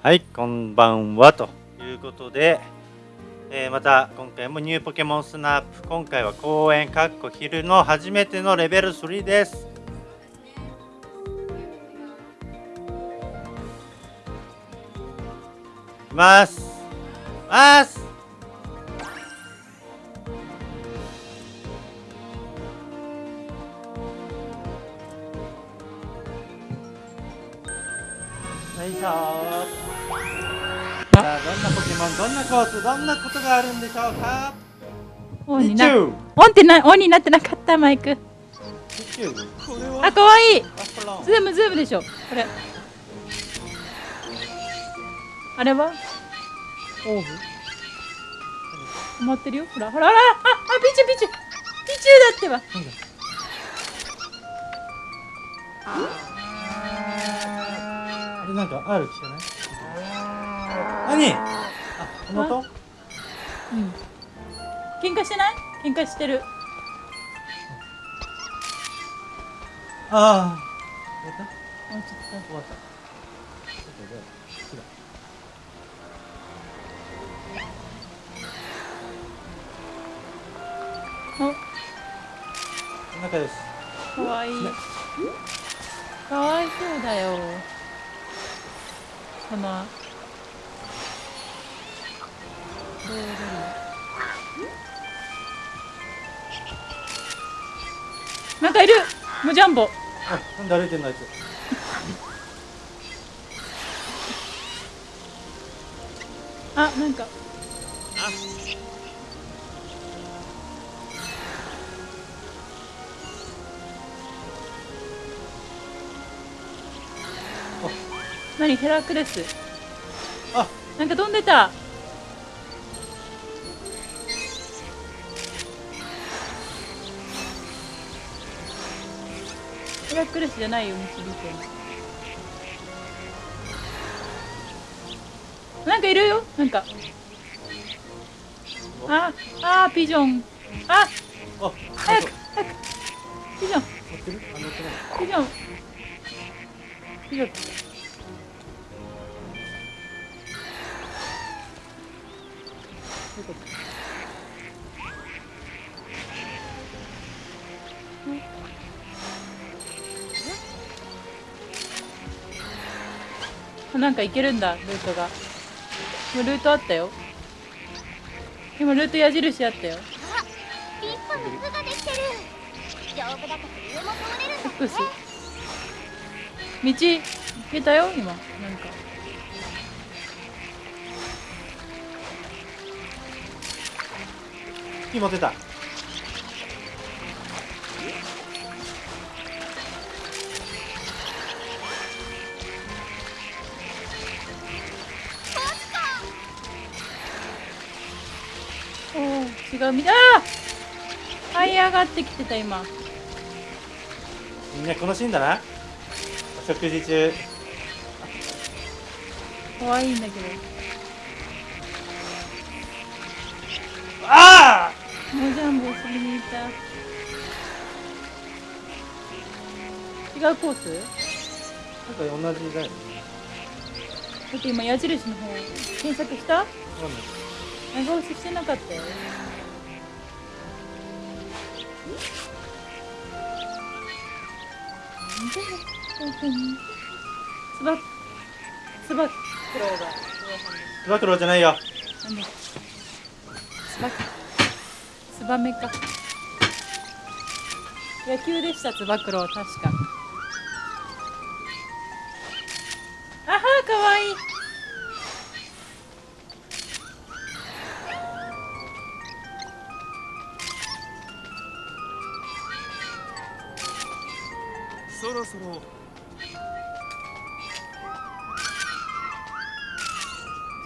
はい、こんばんはということで、えーまた今回もニューポケモンスナップ今回は公演かっこ昼の初めてのレベル3です。います。ます。さあどんなポケモンどんなコースどんなことがあるんでしょうか？オンになオンってなオンになってなかったマイク。あ可愛い。ズームズームでしょ。これ。あれは？オーブ？止まってるよ。ほらほらほら。ああピチュピチュピチュだってば。なんだ？あれなんかある気がない何？あこの音うん。喧嘩してない？喧嘩してる。ああやった？もうちょっ終わった。ちょっとじゃあ違うとおこんな感じですかわいいねかわいそうだよこのどうなんかいる。もうジャンボ。あなんで歩いてんのあいつ。あなんか。何？ヘラクレス。あ。なんか飛んでたクレスじゃないよ導いてるなんかいるよ。なんか。あ。あピジョン。ああ早く早く。ピジョン。ピジョン。ピジョン。どういうことなんか行けるんだルートが。もうルートあったよ。今ルート矢印あったよ。立派な巣ができてる。丈夫だから上も通れるんだフックス道行けたよ？今なんか。木持ってたおお違うみ。たいあー這い上がってきてた今。みんなこのシーンだな。お食事中。可愛いんだけど。あもうジャンボを遊びに行った。違うコース？あなんか同じだよね。だって今矢印の方検索した？わかんない長押ししてなかったよ。つばつば九郎がつば九郎じゃないよなんだつばつばめか野球でしたつば九郎確かそろ。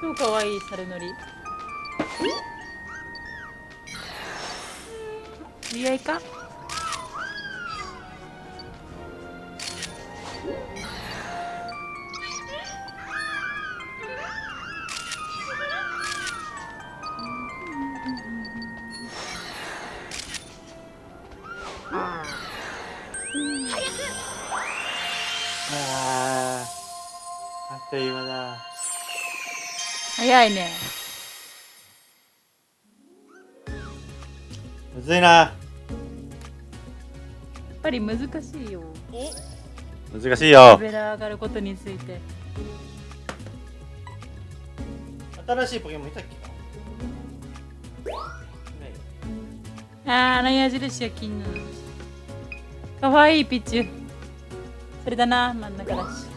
超かわいい猿乗り。知り合いか？早いね。むずいな。やっぱり難しいよ。難しいよ。レベル上がることについて。新しいポケモンいたっけあーあの矢印は気になるかわいいピッチュそれだな真ん中だし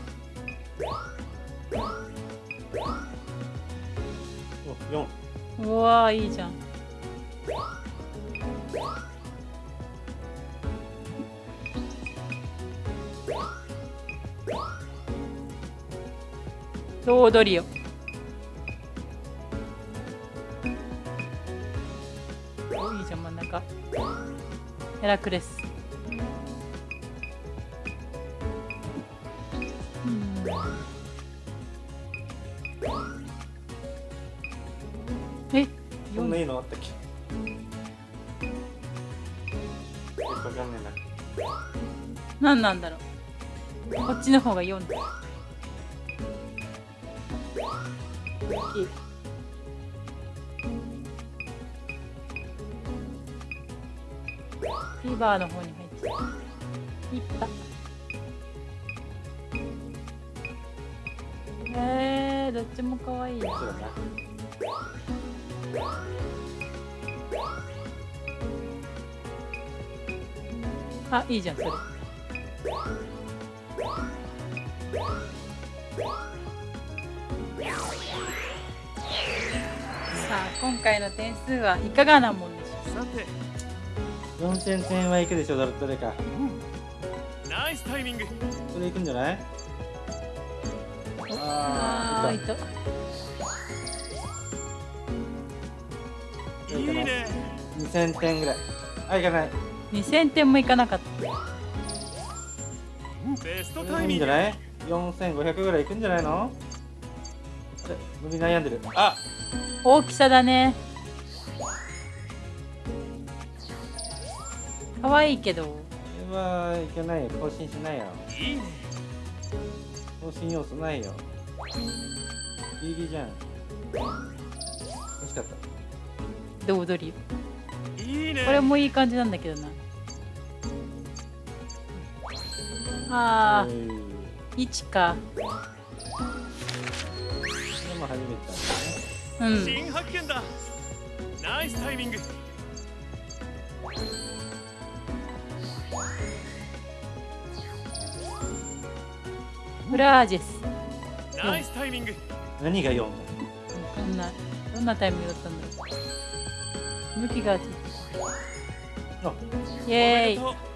4うわいいじゃん。ロードリオ。おいいじゃん真ん中。ヘラクレス。なんだろう。こっちの方が4だいいフィーバーの方に入っちゃった。いったえー、どっちも可愛い。そうだな。あいいじゃんそれ今回の点数はいかがなもんでしょさて。4000点はいくでしょどれどれかナイスタイミング。それいくんじゃない？うあーいった。いといいね。2000点ぐらい。あいかない。2000点もいかなかったベストタイミングんじゃない？4500ぐらいいくんじゃないの？あれ伸び悩んでる。あ！大きさだね。可愛いけど。これはいけないよ。更新しないよ。いいね。更新要素ないよ。ギリギリじゃん。欲しかった。どう踊りいいね。これもいい感じなんだけどなあうーい。1か。これも初めてだね。うん。新発見だ。ナイスタイミング。フラージェス。ナイスタイミング。何が4だんない。どんなタイミングだったんだろう。向きがついてあ。イエーイ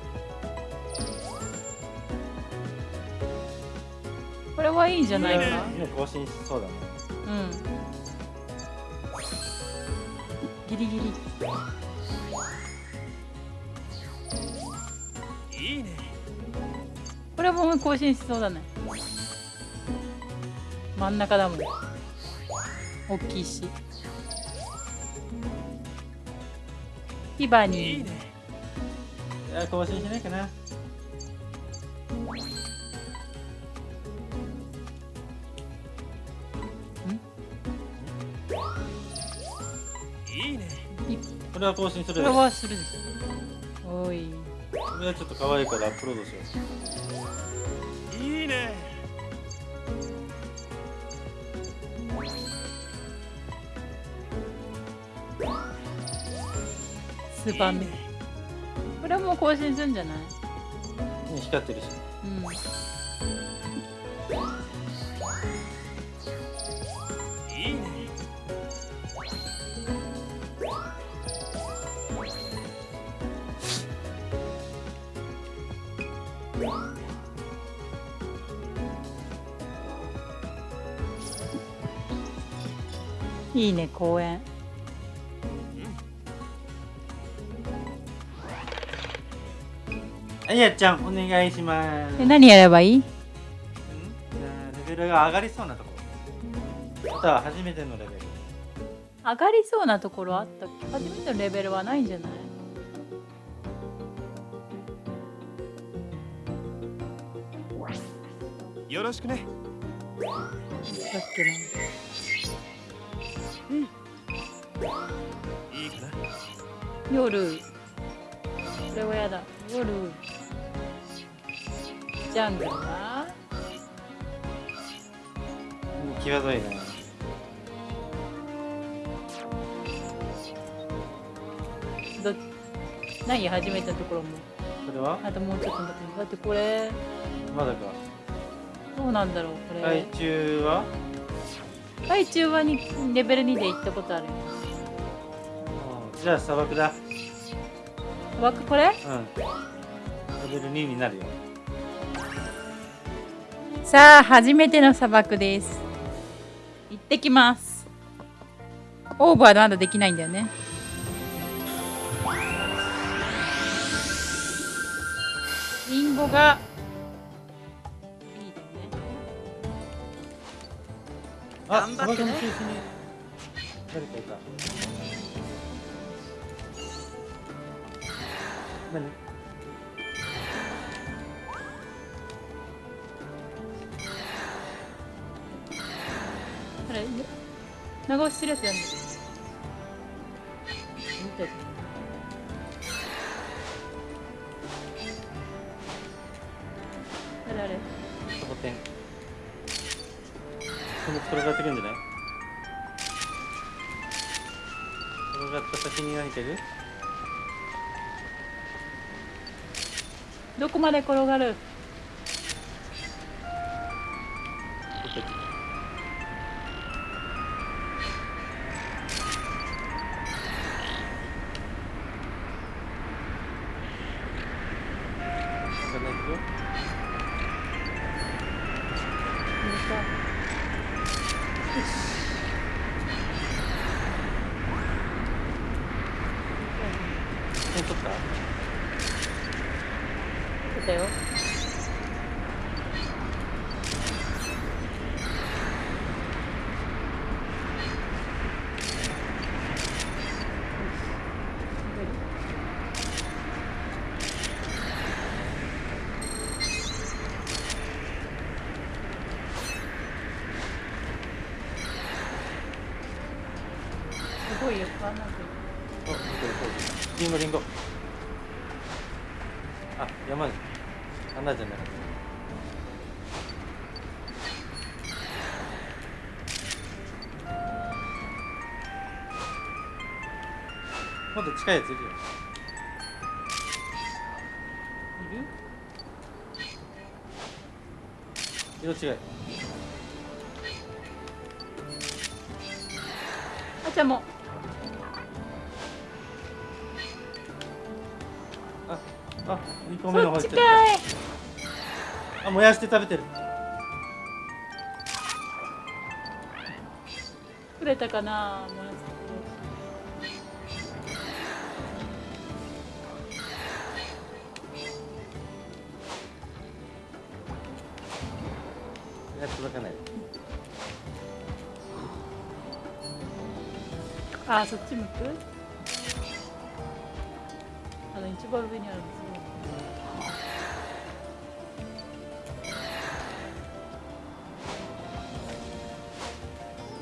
れはいいんじゃないか。いいね今更新しそうだね。うん。ギリギリ。いいね。これも更新しそうだね。真ん中だもん。大きいし。ヒバいニー。いね。いや更新しないかなれは更新すこれはするでしょおい。これはちょっと可愛いからアップロードしよういいね。スーパーメンこれはもう更新するんじゃない？ね光ってるし。うんいいね公園。あやちゃんお願いします。え何やればいい？うん？じゃあレベルが上がりそうなとこ。ろあとは初めてのレベル。上がりそうなところあったっけ？初めてのレベルはないんじゃない？よろしくね。だっけな夜。これはやだ夜。ジャングルは？うん際どいな。ど何始めたところも。これは？あともうちょっと待って。だってこれ。まだか。どうなんだろうこれ。海中は？海中はにレベル2で行ったことあるよ。うんじゃあ砂漠だ。砂漠これ？うん。レベル2になるよ。さあ初めての砂漠です。行ってきます。オーバーまだできないんだよね。リンゴが。いいだよね。あ頑張ってね。誰かいた何これ長押しするやつやんの見たやつあれあれサボテンこの転がってくんじゃない？転がった先に何かいる？どこまで転がる？よ点取った出たよすごいよかんないけどお、見てるリンゴリンゴ。あ、山じゃ。穴じゃない。もっと近いやついるよ。いる？色違い。あちゃんもあ、2個目の方行っちゃっかいた。あ、燃やして食べてる。くれたかなもやしやっ届かない。あそっち向く？あの一番上にあるんですよ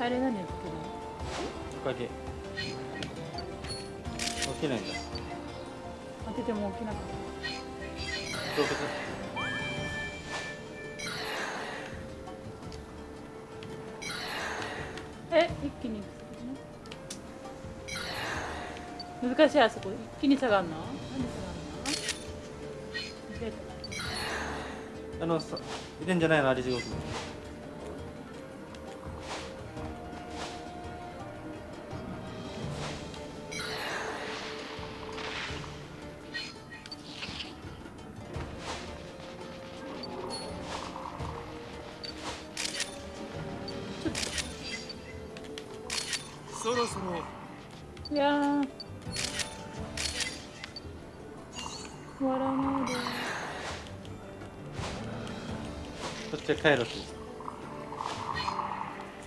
あれ何やってるおかげ。起きないんだ。当てても起きなかっ洞窟。たえ一気に難しいあそこ一気に下がるの？あのさ、いるんじゃないの、あれ地獄。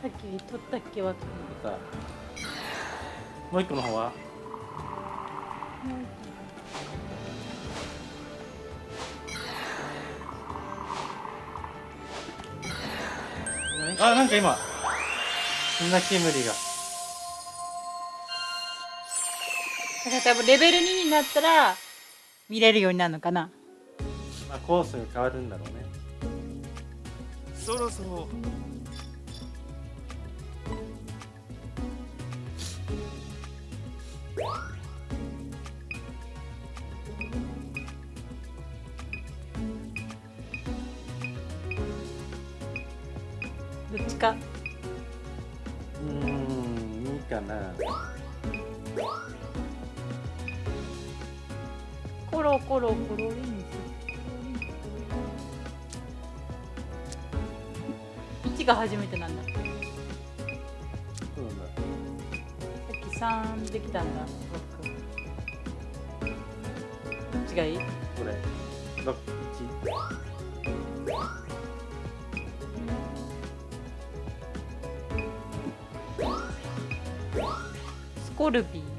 さっき取ったっけわかんないさもう一個の方は。何あなんか今。砂煙が。だから多分レベル2になったら見れるようになるのかな。まあ、コースが変わるんだろうね。そろそろどっちか？うーんいいかな。コロコロコロリンス。1が初めてなんだっき3できたんだ。どっちがい？いこれ。6 1スコルピー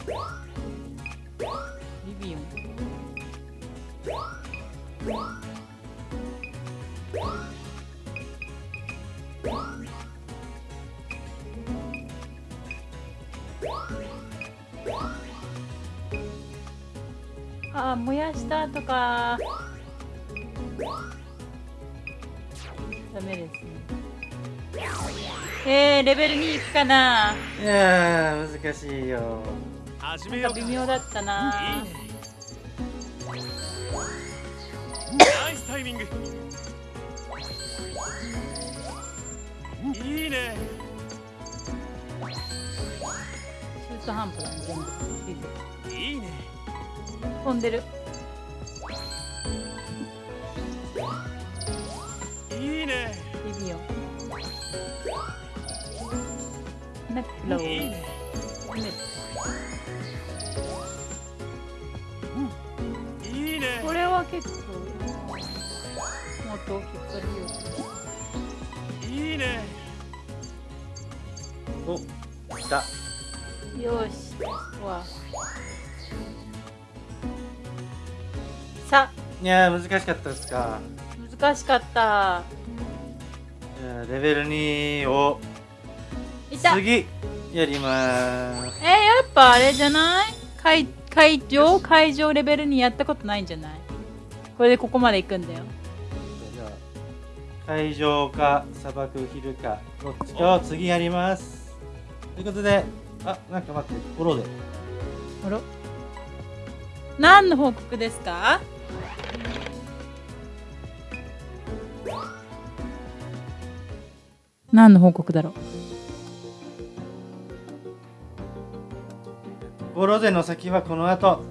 メですね。えー、レベル2いくかな。いやー難しいよ。なんか微妙だったな。いいねナイスタイミング。いいね。中途半端だね全部。いいね。飛んでるナックローいいねいいねこれは結構もっと大きく取るよいいねお来たよしわさいやー難しかったですか難しかったレベル2を次やりまーすやっぱあれじゃない？会会場会場レベルにやったことないんじゃない？これでここまで行くんだよ。じゃあ海上か砂漠ヒルかどっちか。を次やります。ということであなんか待ってフォローであら何の報告ですか？何の報告だろう？フォローでの先はこの後。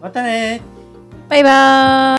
またねー。バイバーイ